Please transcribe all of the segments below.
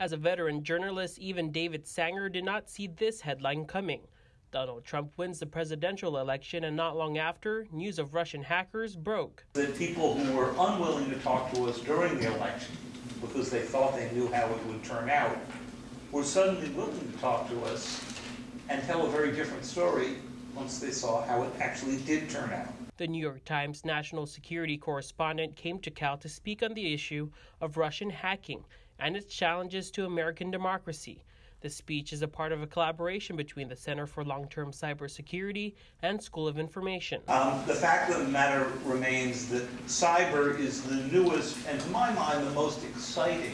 As a veteran journalist, even David Sanger did not see this headline coming. Donald Trump wins the presidential election, and not long after, news of Russian hackers broke. The people who were unwilling to talk to us during the election because they thought they knew how it would turn out were suddenly willing to talk to us and tell a very different story once they saw how it actually did turn out. The New York Times national security correspondent came to Cal to speak on the issue of Russian hacking and its challenges to American democracy. The speech is a part of a collaboration between the Center for Long Term Cybersecurity and School of Information. Um, the fact of the matter remains that cyber is the newest and, to my mind, the most exciting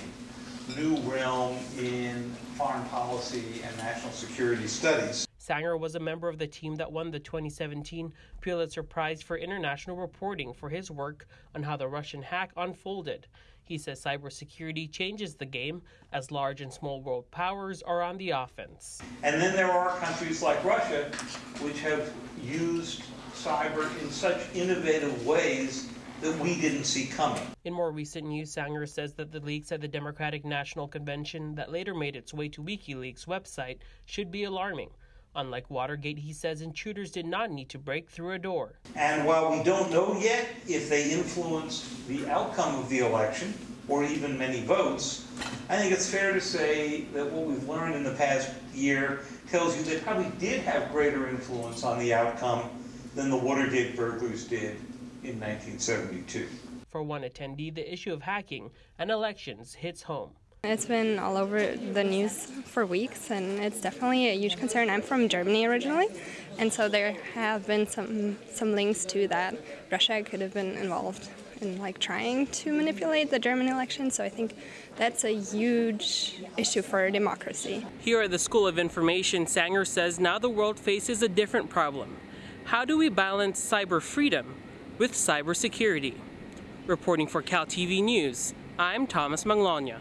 new realm in foreign policy and national security studies. Sanger was a member of the team that won the 2017 Pulitzer Prize for International Reporting for his work on how the Russian hack unfolded. He says cybersecurity changes the game as large and small world powers are on the offense. And then there are countries like Russia which have used cyber in such innovative ways that we didn't see coming. In more recent news, Sanger says that the leaks at the Democratic National Convention that later made its way to WikiLeaks' website should be alarming. Unlike Watergate, he says intruders did not need to break through a door. And while we don't know yet if they influenced the outcome of the election or even many votes, I think it's fair to say that what we've learned in the past year tells you they probably did have greater influence on the outcome than the Watergate burglars did in 1972. For one attendee, the issue of hacking and elections hits home. It's been all over the news for weeks, and it's definitely a huge concern. I'm from Germany originally, and so there have been some some links to that Russia could have been involved in like trying to manipulate the German election. So I think that's a huge issue for democracy. Here at the School of Information, Sanger says now the world faces a different problem. How do we balance cyber freedom with cybersecurity? Reporting for Cal TV News, I'm Thomas Manglona.